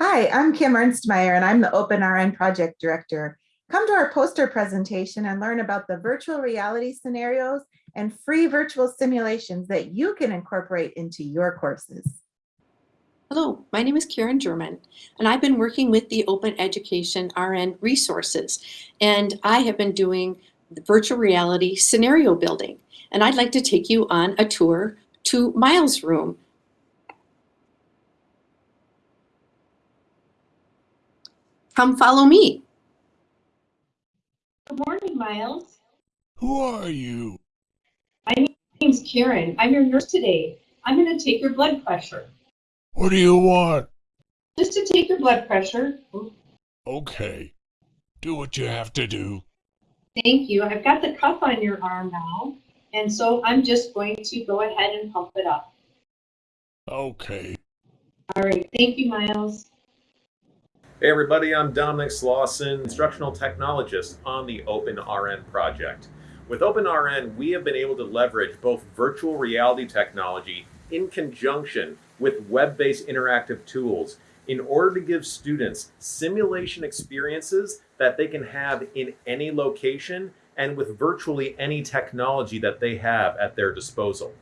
Hi, I'm Kim Ernstmeyer and I'm the OpenRN project director. Come to our poster presentation and learn about the virtual reality scenarios and free virtual simulations that you can incorporate into your courses. Hello, my name is Karen German, and I've been working with the Open Education RN resources, and I have been doing virtual reality scenario building. And I'd like to take you on a tour to Miles' room. Come follow me. Good morning, Miles. Who are you? My name's Karen. I'm your nurse today. I'm going to take your blood pressure. What do you want? Just to take your blood pressure. Okay. Do what you have to do. Thank you. I've got the cuff on your arm now, and so I'm just going to go ahead and pump it up. Okay. All right. Thank you, Miles. Hey everybody, I'm Dominic Slauson, instructional technologist on the OpenRN project. With OpenRN, we have been able to leverage both virtual reality technology in conjunction with web-based interactive tools in order to give students simulation experiences that they can have in any location and with virtually any technology that they have at their disposal.